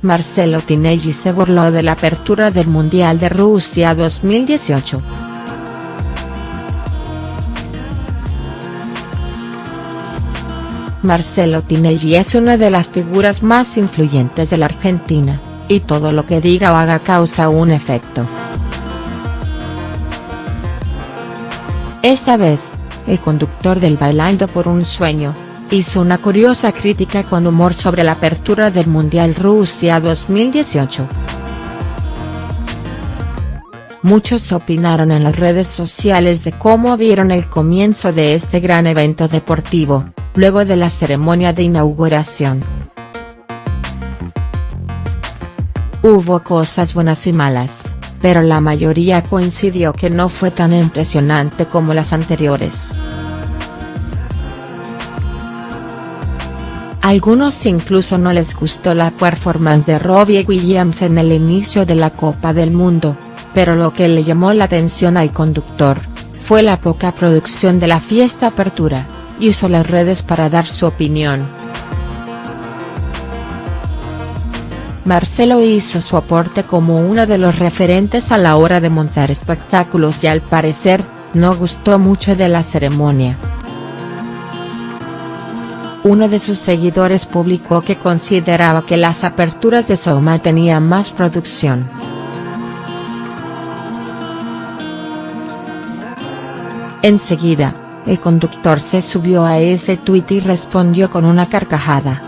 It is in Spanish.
Marcelo Tinelli se burló de la apertura del Mundial de Rusia 2018. Marcelo Tinelli es una de las figuras más influyentes de la Argentina, y todo lo que diga o haga causa un efecto. Esta vez, el conductor del Bailando por un Sueño, hizo una curiosa crítica con humor sobre la apertura del Mundial Rusia 2018. Muchos opinaron en las redes sociales de cómo vieron el comienzo de este gran evento deportivo, luego de la ceremonia de inauguración. Hubo cosas buenas y malas, pero la mayoría coincidió que no fue tan impresionante como las anteriores. Algunos incluso no les gustó la performance de Robbie Williams en el inicio de la Copa del Mundo, pero lo que le llamó la atención al conductor, fue la poca producción de la fiesta apertura, y usó las redes para dar su opinión. Marcelo hizo su aporte como uno de los referentes a la hora de montar espectáculos y al parecer, no gustó mucho de la ceremonia. Uno de sus seguidores publicó que consideraba que las aperturas de Soma tenían más producción. Enseguida, el conductor se subió a ese tuit y respondió con una carcajada.